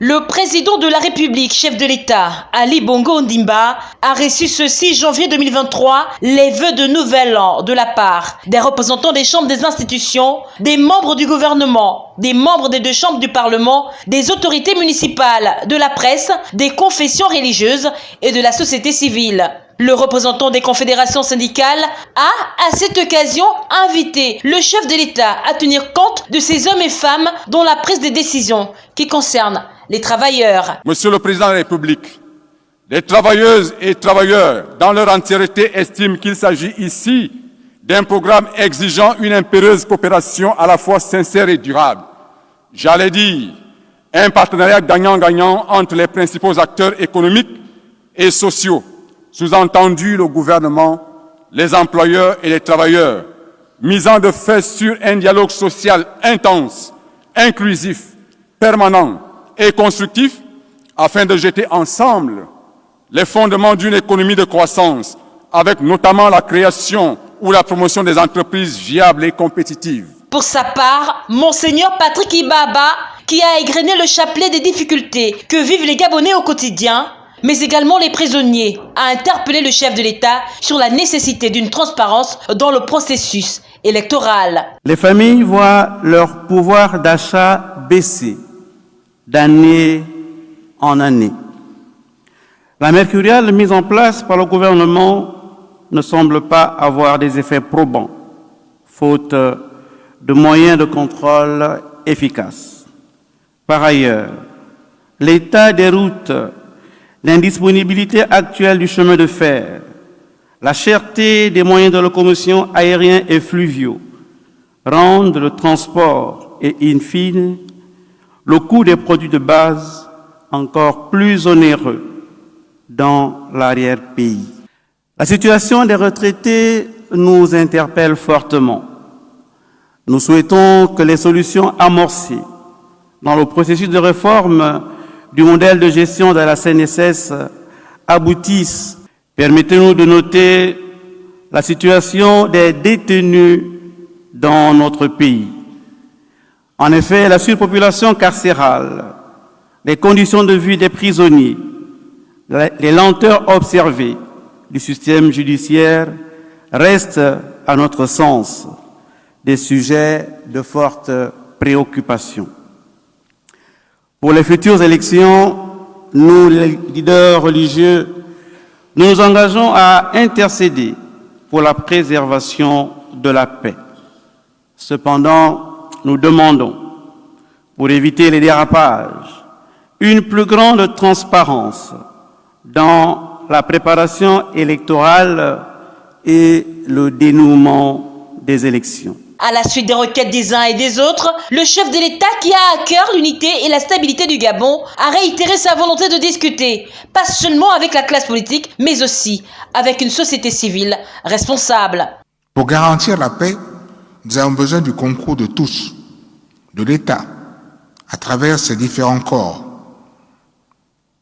Le président de la République, chef de l'État, Ali Bongo Ndimba, a reçu ce 6 janvier 2023 les vœux de nouvel an de la part des représentants des chambres des institutions, des membres du gouvernement, des membres des deux chambres du Parlement, des autorités municipales, de la presse, des confessions religieuses et de la société civile. Le représentant des confédérations syndicales a, à cette occasion, invité le chef de l'État à tenir compte de ces hommes et femmes dont la prise de décision qui concerne les travailleurs. Monsieur le Président de la République, les travailleuses et travailleurs dans leur entièreté estiment qu'il s'agit ici d'un programme exigeant une impérieuse coopération à la fois sincère et durable. J'allais dire un partenariat gagnant-gagnant entre les principaux acteurs économiques et sociaux sous-entendu le gouvernement, les employeurs et les travailleurs, misant de fait sur un dialogue social intense, inclusif, permanent et constructif, afin de jeter ensemble les fondements d'une économie de croissance, avec notamment la création ou la promotion des entreprises viables et compétitives. Pour sa part, Monseigneur Patrick Ibaba, qui a égrené le chapelet des difficultés que vivent les Gabonais au quotidien, mais également les prisonniers, a interpellé le chef de l'État sur la nécessité d'une transparence dans le processus électoral. Les familles voient leur pouvoir d'achat baisser d'année en année. La mercuriale mise en place par le gouvernement ne semble pas avoir des effets probants, faute de moyens de contrôle efficaces. Par ailleurs, l'état des routes l'indisponibilité actuelle du chemin de fer, la cherté des moyens de locomotion aériens et fluviaux rendent le transport et, in fine, le coût des produits de base encore plus onéreux dans l'arrière-pays. La situation des retraités nous interpelle fortement. Nous souhaitons que les solutions amorcées dans le processus de réforme du modèle de gestion de la CNSS aboutissent. Permettez-nous de noter la situation des détenus dans notre pays. En effet, la surpopulation carcérale, les conditions de vie des prisonniers, les lenteurs observées du système judiciaire restent, à notre sens, des sujets de forte préoccupation. Pour les futures élections, nous, les leaders religieux, nous nous engageons à intercéder pour la préservation de la paix. Cependant, nous demandons, pour éviter les dérapages, une plus grande transparence dans la préparation électorale et le dénouement des élections. À la suite des requêtes des uns et des autres, le chef de l'État qui a à cœur l'unité et la stabilité du Gabon a réitéré sa volonté de discuter, pas seulement avec la classe politique, mais aussi avec une société civile responsable. Pour garantir la paix, nous avons besoin du concours de tous, de l'État, à travers ses différents corps,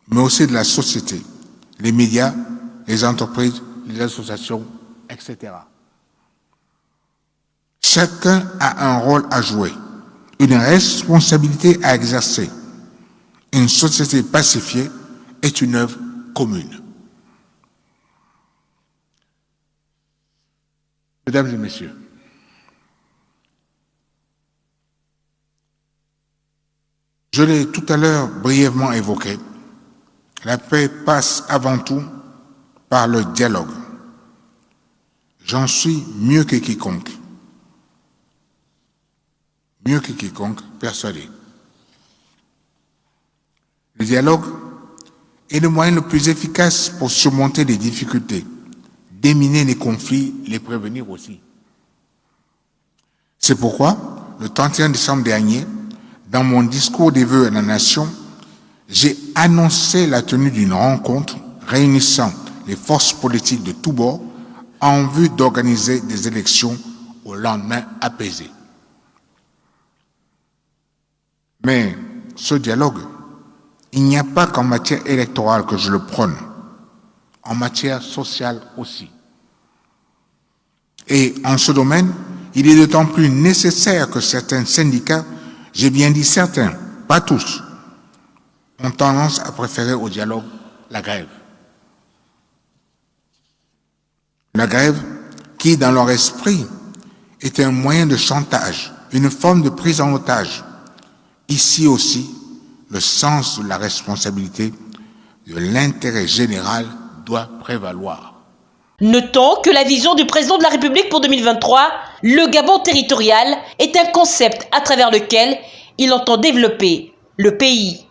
mais aussi de la société, les médias, les entreprises, les associations, etc. Chacun a un rôle à jouer, une responsabilité à exercer. Une société pacifiée est une œuvre commune. Mesdames et messieurs, je l'ai tout à l'heure brièvement évoqué, la paix passe avant tout par le dialogue. J'en suis mieux que quiconque mieux que quiconque persuadé. Le dialogue est le moyen le plus efficace pour surmonter les difficultés, déminer les conflits, les prévenir aussi. C'est pourquoi, le 31 décembre dernier, dans mon discours des vœux à la nation, j'ai annoncé la tenue d'une rencontre réunissant les forces politiques de tous bords en vue d'organiser des élections au lendemain apaisé. Mais ce dialogue, il n'y a pas qu'en matière électorale que je le prône, en matière sociale aussi. Et en ce domaine, il est d'autant plus nécessaire que certains syndicats, j'ai bien dit certains, pas tous, ont tendance à préférer au dialogue la grève. La grève qui, dans leur esprit, est un moyen de chantage, une forme de prise en otage. Ici aussi, le sens de la responsabilité, de l'intérêt général doit prévaloir. Notons que la vision du président de la République pour 2023, le Gabon territorial, est un concept à travers lequel il entend développer le pays.